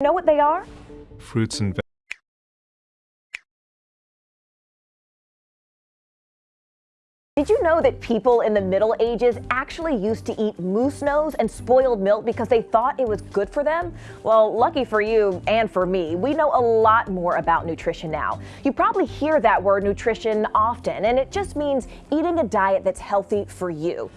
Know what they are? fruits and vegetables. Did you know that people in the Middle Ages actually used to eat moose nose and spoiled milk because they thought it was good for them? Well, lucky for you and for me, we know a lot more about nutrition now. You probably hear that word nutrition often, and it just means eating a diet that's healthy for you.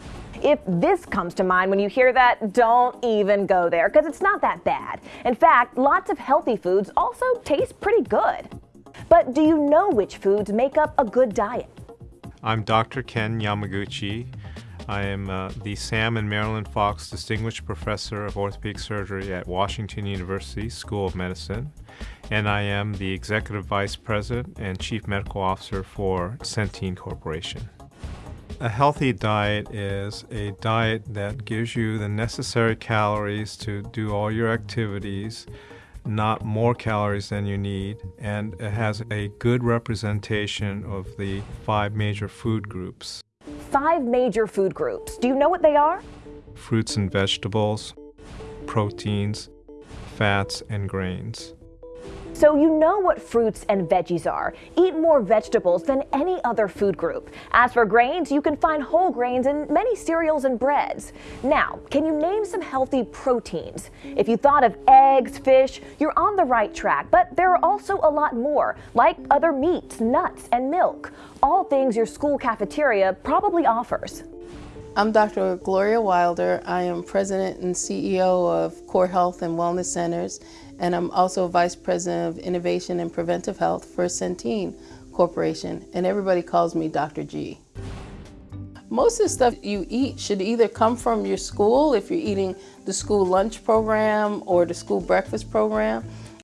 If this comes to mind when you hear that, don't even go there because it's not that bad. In fact, lots of healthy foods also taste pretty good. But do you know which foods make up a good diet? I'm Dr. Ken Yamaguchi. I am uh, the Sam and Marilyn Fox Distinguished Professor of Orthopedic Surgery at Washington University School of Medicine, and I am the Executive Vice President and Chief Medical Officer for Centene Corporation. A healthy diet is a diet that gives you the necessary calories to do all your activities not more calories than you need, and it has a good representation of the five major food groups. Five major food groups. Do you know what they are? Fruits and vegetables, proteins, fats, and grains. So you know what fruits and veggies are. Eat more vegetables than any other food group. As for grains, you can find whole grains in many cereals and breads. Now, can you name some healthy proteins? If you thought of eggs, fish, you're on the right track, but there are also a lot more, like other meats, nuts, and milk. All things your school cafeteria probably offers. I'm Dr. Gloria Wilder. I am President and CEO of Core Health and Wellness Centers, and I'm also Vice President of Innovation and Preventive Health for Centene Corporation, and everybody calls me Dr. G. Most of the stuff you eat should either come from your school, if you're eating the school lunch program or the school breakfast program,